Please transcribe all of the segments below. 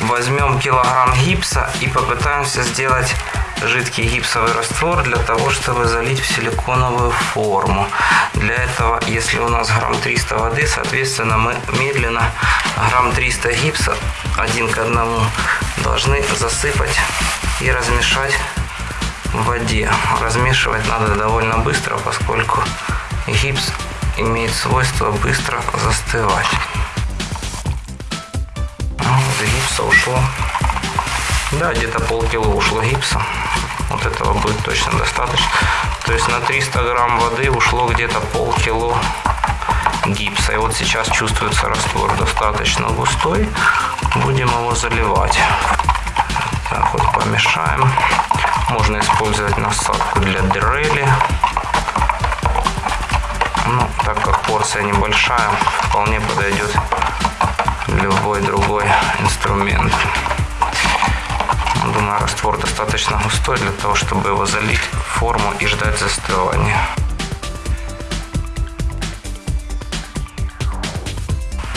возьмем килограмм гипса и попытаемся сделать жидкий гипсовый раствор для того, чтобы залить в силиконовую форму. Для этого, если у нас грамм 300 воды, соответственно, мы медленно грамм 300 гипса один к одному должны засыпать и размешать в воде. Размешивать надо довольно быстро, поскольку гипс имеет свойство быстро застывать. Вот гипса ушло. Да, где-то полкило ушло гипса. Вот этого будет точно достаточно. То есть на 300 грамм воды ушло где-то полкило гипса. И вот сейчас чувствуется раствор достаточно густой. Будем его заливать. Так вот помешаем. Можно использовать насадку для дрели. Ну, так как порция небольшая, вполне подойдет любой другой инструмент. Думаю, раствор достаточно густой для того, чтобы его залить в форму и ждать застывания.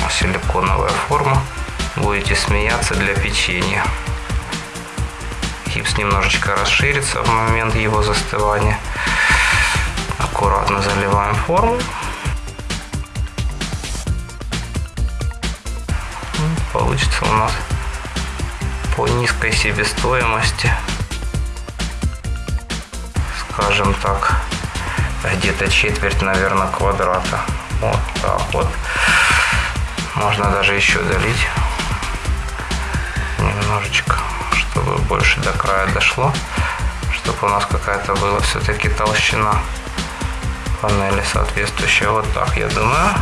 Силиконовая форма. Будете смеяться для печенья. Гипс немножечко расширится в момент его застывания. Аккуратно заливаем форму. Получится у нас по низкой себестоимости, скажем так, где-то четверть, наверное, квадрата. Вот так вот. Можно даже еще долить немножечко, чтобы больше до края дошло, чтобы у нас какая-то была все-таки толщина панели соответствующая. Вот так, я думаю.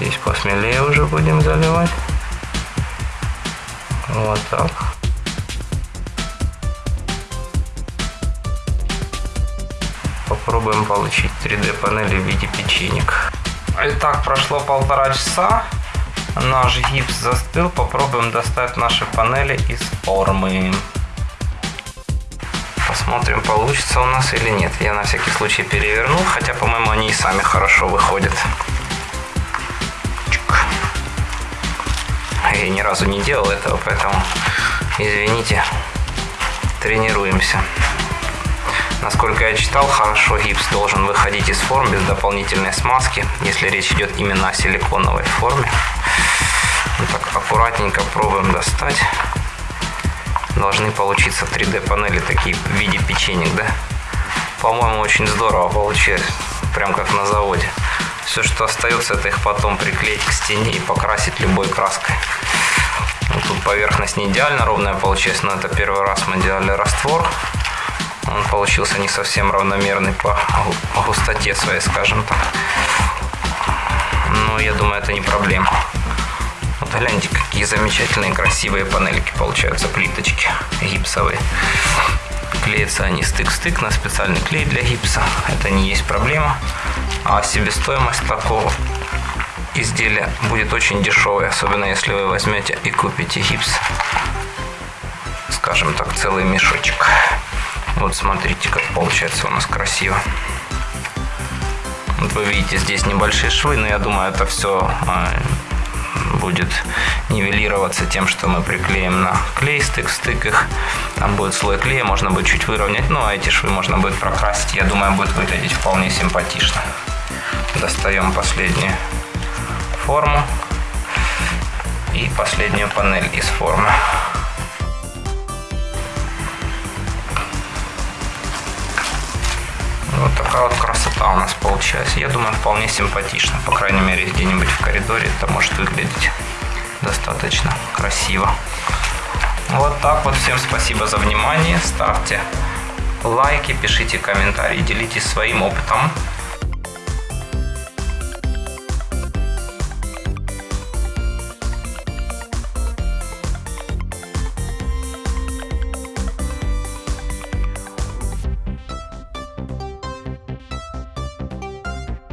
Здесь посмелее уже будем заливать. Вот так. Попробуем получить 3D панели в виде печенек. Итак, прошло полтора часа. Наш гипс застыл. Попробуем достать наши панели из формы. Посмотрим, получится у нас или нет. Я на всякий случай перевернул, хотя, по-моему, они и сами хорошо выходят. Я ни разу не делал этого, поэтому извините, тренируемся. Насколько я читал, хорошо гипс должен выходить из форм без дополнительной смазки, если речь идет именно о силиконовой форме. Вот так аккуратненько пробуем достать. Должны получиться 3D панели такие в виде печенек, да? По-моему, очень здорово получилось, прям как на заводе. Все, что остается, это их потом приклеить к стене и покрасить любой краской. Тут поверхность не идеально ровная получилась, но это первый раз мы делали раствор. Он получился не совсем равномерный по густоте своей, скажем так. Но я думаю, это не проблема. Вот гляньте, какие замечательные красивые панельки получаются, плиточки гипсовые. Клеятся они стык-стык на специальный клей для гипса. Это не есть проблема. А себестоимость такого изделия будет очень дешевой, особенно если вы возьмете и купите гипс. Скажем так, целый мешочек. Вот смотрите, как получается у нас красиво. Вот вы видите, здесь небольшие швы, но я думаю, это все а, будет нивелироваться тем, что мы приклеим на клей стык, стык их. Там будет слой клея, можно будет чуть выровнять. Ну, а эти швы можно будет прокрасить. Я думаю, будет выглядеть вполне симпатично. Достаем последнюю форму и последнюю панель из формы. Вот такая вот красота у нас получилась. Я думаю, вполне симпатично. По крайней мере, где-нибудь в коридоре это может выглядеть достаточно красиво. Вот так вот. Всем спасибо за внимание. Ставьте лайки, пишите комментарии, делитесь своим опытом.